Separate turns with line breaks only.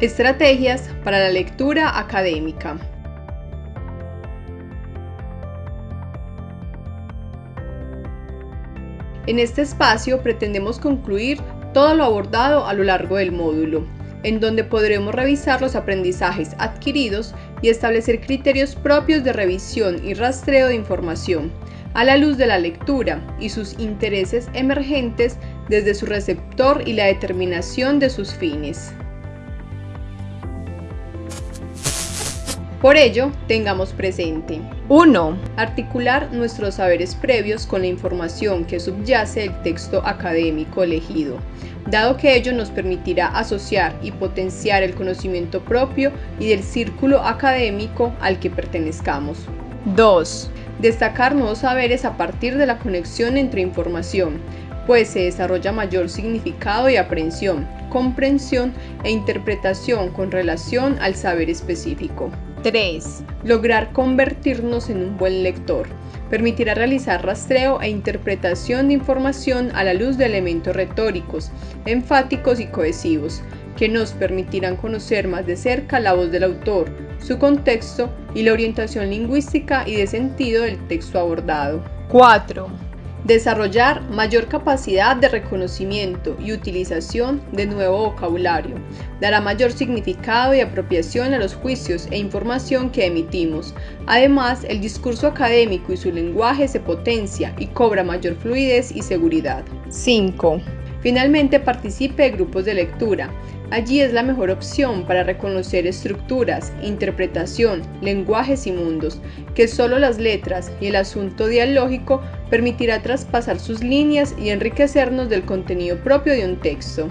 Estrategias para la lectura académica. En este espacio pretendemos concluir todo lo abordado a lo largo del módulo, en donde podremos revisar los aprendizajes adquiridos y establecer criterios propios de revisión y rastreo de información, a la luz de la lectura y sus intereses emergentes desde su receptor y la determinación de sus fines. Por ello, tengamos presente 1. Articular nuestros saberes previos con la información que subyace el texto académico elegido, dado que ello nos permitirá asociar y potenciar el conocimiento propio y del círculo académico al que pertenezcamos. 2. Destacar nuevos saberes a partir de la conexión entre información, pues se desarrolla mayor significado y aprehensión, comprensión e interpretación con relación al saber específico. 3. Lograr convertirnos en un buen lector. Permitirá realizar rastreo e interpretación de información a la luz de elementos retóricos, enfáticos y cohesivos, que nos permitirán conocer más de cerca la voz del autor, su contexto y la orientación lingüística y de sentido del texto abordado. 4. Desarrollar mayor capacidad de reconocimiento y utilización de nuevo vocabulario. Dará mayor significado y apropiación a los juicios e información que emitimos. Además, el discurso académico y su lenguaje se potencia y cobra mayor fluidez y seguridad. 5. Finalmente, participe de grupos de lectura. Allí es la mejor opción para reconocer estructuras, interpretación, lenguajes y mundos, que solo las letras y el asunto dialógico permitirá traspasar sus líneas y enriquecernos del contenido propio de un texto.